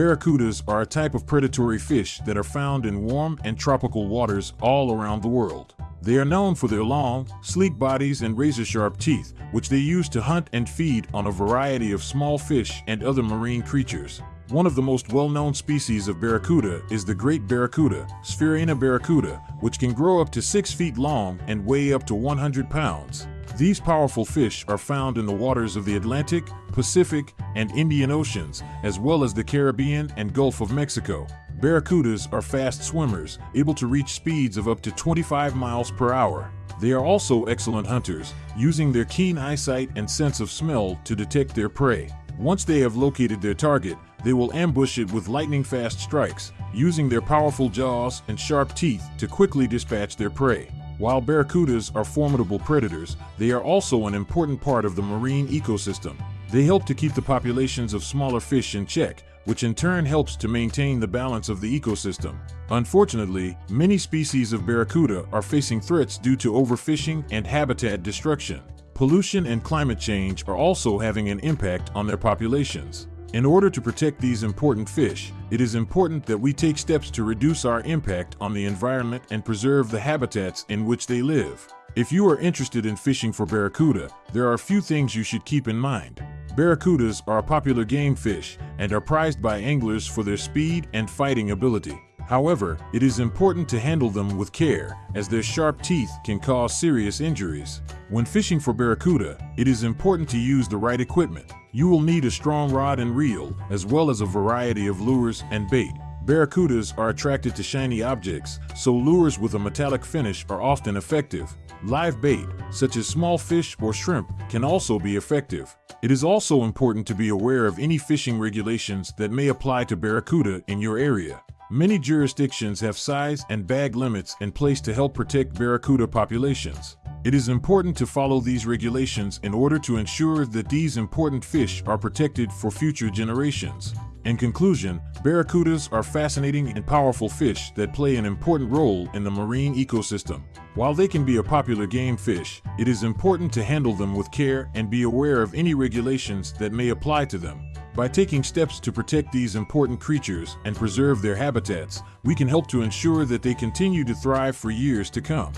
Barracudas are a type of predatory fish that are found in warm and tropical waters all around the world. They are known for their long, sleek bodies and razor-sharp teeth, which they use to hunt and feed on a variety of small fish and other marine creatures. One of the most well-known species of barracuda is the great barracuda, Sphyraena barracuda, which can grow up to 6 feet long and weigh up to 100 pounds. These powerful fish are found in the waters of the Atlantic, Pacific, and Indian Oceans, as well as the Caribbean and Gulf of Mexico. Barracudas are fast swimmers, able to reach speeds of up to 25 miles per hour. They are also excellent hunters, using their keen eyesight and sense of smell to detect their prey. Once they have located their target, they will ambush it with lightning-fast strikes, using their powerful jaws and sharp teeth to quickly dispatch their prey. While barracudas are formidable predators, they are also an important part of the marine ecosystem. They help to keep the populations of smaller fish in check, which in turn helps to maintain the balance of the ecosystem. Unfortunately, many species of barracuda are facing threats due to overfishing and habitat destruction. Pollution and climate change are also having an impact on their populations. In order to protect these important fish, it is important that we take steps to reduce our impact on the environment and preserve the habitats in which they live. If you are interested in fishing for barracuda, there are a few things you should keep in mind. Barracudas are a popular game fish and are prized by anglers for their speed and fighting ability. However, it is important to handle them with care, as their sharp teeth can cause serious injuries. When fishing for barracuda, it is important to use the right equipment. You will need a strong rod and reel, as well as a variety of lures and bait. Barracudas are attracted to shiny objects, so lures with a metallic finish are often effective. Live bait, such as small fish or shrimp, can also be effective. It is also important to be aware of any fishing regulations that may apply to barracuda in your area. Many jurisdictions have size and bag limits in place to help protect barracuda populations. It is important to follow these regulations in order to ensure that these important fish are protected for future generations. In conclusion, barracudas are fascinating and powerful fish that play an important role in the marine ecosystem. While they can be a popular game fish, it is important to handle them with care and be aware of any regulations that may apply to them. By taking steps to protect these important creatures and preserve their habitats, we can help to ensure that they continue to thrive for years to come.